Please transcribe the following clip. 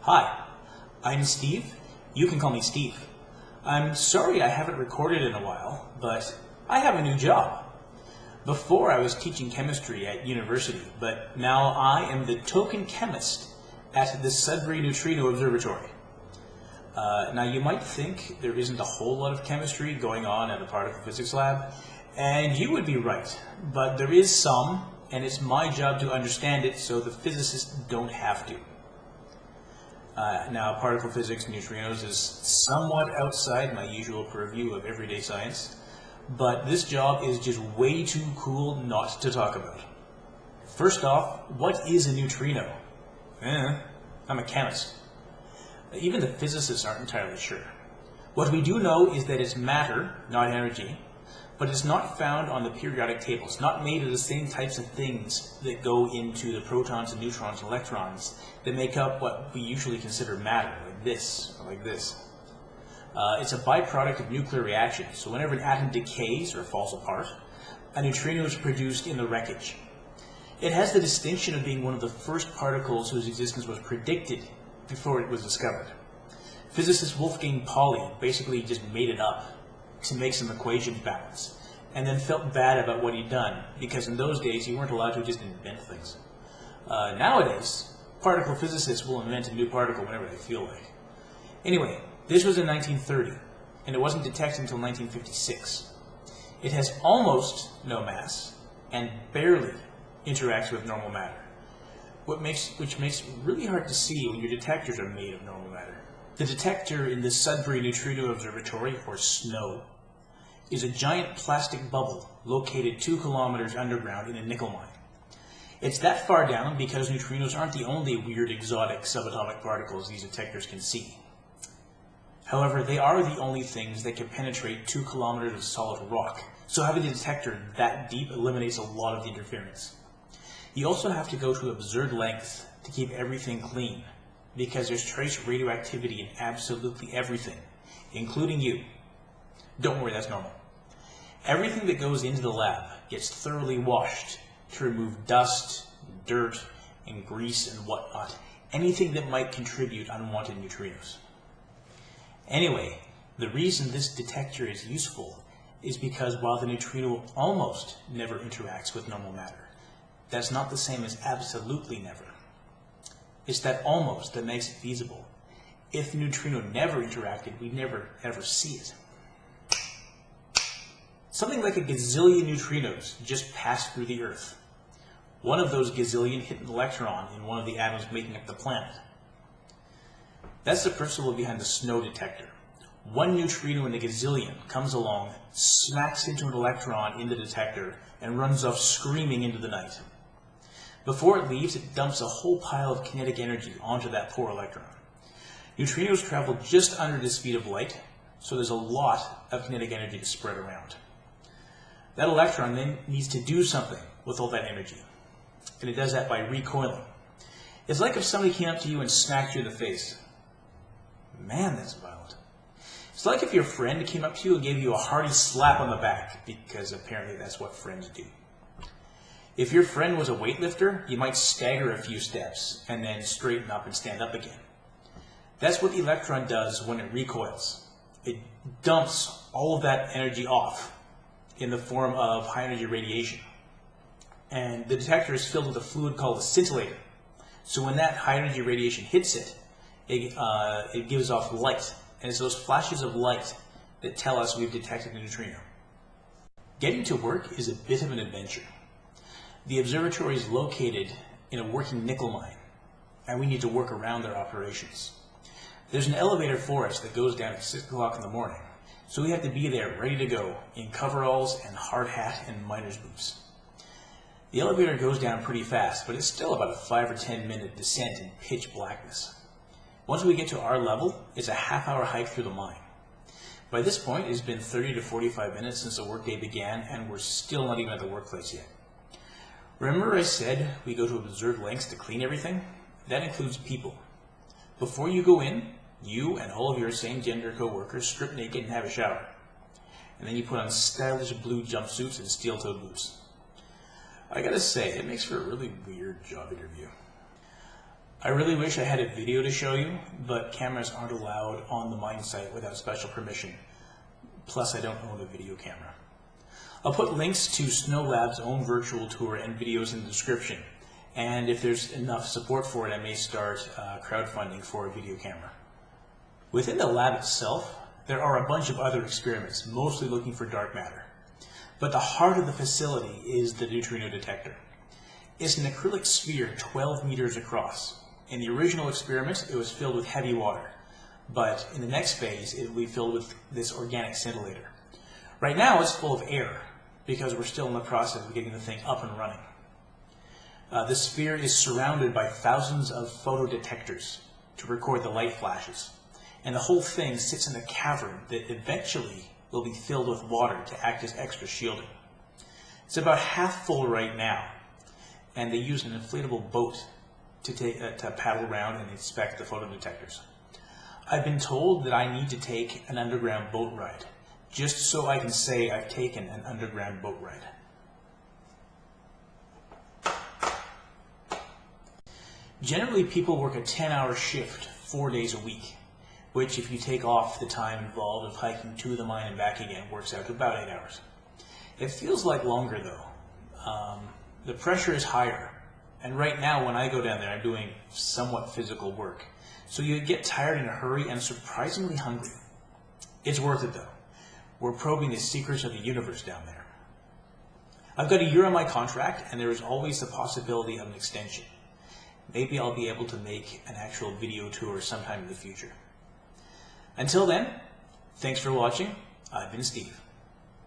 Hi, I'm Steve. You can call me Steve. I'm sorry I haven't recorded in a while, but I have a new job. Before I was teaching chemistry at university, but now I am the token chemist at the Sudbury Neutrino Observatory. Uh, now you might think there isn't a whole lot of chemistry going on at the particle physics lab, and you would be right, but there is some, and it's my job to understand it so the physicists don't have to. Uh, now, particle physics, neutrinos, is somewhat outside my usual purview of everyday science, but this job is just way too cool not to talk about. First off, what is a neutrino? Eh, I'm a chemist. Even the physicists aren't entirely sure. What we do know is that it's matter, not energy, but it's not found on the periodic table. It's not made of the same types of things that go into the protons and neutrons and electrons that make up what we usually consider matter, like this, or like this. Uh, it's a byproduct of nuclear reactions. so whenever an atom decays or falls apart, a neutrino is produced in the wreckage. It has the distinction of being one of the first particles whose existence was predicted before it was discovered. Physicist Wolfgang Pauli basically just made it up to make some equations balance, and then felt bad about what he'd done, because in those days you weren't allowed to just invent things. Uh, nowadays, particle physicists will invent a new particle whenever they feel like. Anyway, this was in 1930, and it wasn't detected until 1956. It has almost no mass, and barely interacts with normal matter, what makes, which makes it really hard to see when your detectors are made of normal matter. The detector in the Sudbury Neutrino Observatory, or SNO, is a giant plastic bubble located two kilometers underground in a nickel mine. It's that far down because neutrinos aren't the only weird exotic subatomic particles these detectors can see. However, they are the only things that can penetrate two kilometers of solid rock, so having a detector that deep eliminates a lot of the interference. You also have to go to absurd lengths to keep everything clean, because there's trace radioactivity in absolutely everything, including you. Don't worry, that's normal. Everything that goes into the lab gets thoroughly washed to remove dust, dirt, and grease and whatnot, anything that might contribute unwanted neutrinos. Anyway, the reason this detector is useful is because while the neutrino almost never interacts with normal matter, that's not the same as absolutely never. It's that almost that makes it feasible. If the neutrino never interacted, we'd never ever see it. Something like a gazillion neutrinos just passed through the Earth. One of those gazillion hit an electron in one of the atoms making up the planet. That's the principle behind the SNO detector. One neutrino in a gazillion comes along, smacks into an electron in the detector, and runs off screaming into the night. Before it leaves, it dumps a whole pile of kinetic energy onto that poor electron. Neutrinos travel just under the speed of light, so there's a lot of kinetic energy to spread around. That electron then needs to do something with all that energy. And it does that by recoiling. It's like if somebody came up to you and smacked you in the face. Man, that's violent. It's like if your friend came up to you and gave you a hearty slap on the back, because apparently that's what friends do. If your friend was a weightlifter, you might stagger a few steps and then straighten up and stand up again. That's what the electron does when it recoils. It dumps all of that energy off in the form of high energy radiation. And the detector is filled with a fluid called a scintillator. So when that high energy radiation hits it, it, uh, it gives off light. And it's those flashes of light that tell us we've detected a neutrino. Getting to work is a bit of an adventure. The observatory is located in a working nickel mine, and we need to work around their operations. There's an elevator for us that goes down at 6 o'clock in the morning, so we have to be there ready to go in coveralls and hard hat and miner's boots. The elevator goes down pretty fast, but it's still about a 5 or 10 minute descent in pitch blackness. Once we get to our level, it's a half hour hike through the mine. By this point, it's been 30 to 45 minutes since the workday began, and we're still not even at the workplace yet. Remember I said we go to absurd lengths to clean everything? That includes people. Before you go in, you and all of your same gender co-workers strip naked and have a shower. And then you put on stylish blue jumpsuits and steel-toed boots. I gotta say, it makes for a really weird job interview. I really wish I had a video to show you, but cameras aren't allowed on the mine site without special permission. Plus, I don't own a video camera. I'll put links to SNOLAB's own virtual tour and videos in the description. And if there's enough support for it, I may start uh, crowdfunding for a video camera. Within the lab itself, there are a bunch of other experiments, mostly looking for dark matter. But the heart of the facility is the neutrino detector. It's an acrylic sphere 12 meters across. In the original experiment, it was filled with heavy water. But in the next phase, it will be filled with this organic scintillator. Right now, it's full of air because we're still in the process of getting the thing up and running. Uh, the sphere is surrounded by thousands of photodetectors to record the light flashes. And the whole thing sits in a cavern that eventually will be filled with water to act as extra shielding. It's about half full right now, and they use an inflatable boat to, take, uh, to paddle around and inspect the photodetectors. I've been told that I need to take an underground boat ride, just so I can say I've taken an underground boat ride. Generally, people work a 10-hour shift four days a week, which if you take off the time involved of hiking to the mine and back again, works out to about eight hours. It feels like longer though. Um, the pressure is higher, and right now when I go down there, I'm doing somewhat physical work. So you get tired in a hurry and surprisingly hungry. It's worth it though. We're probing the secrets of the universe down there. I've got a year on my contract and there is always the possibility of an extension. Maybe I'll be able to make an actual video tour sometime in the future. Until then, thanks for watching. I've been Steve.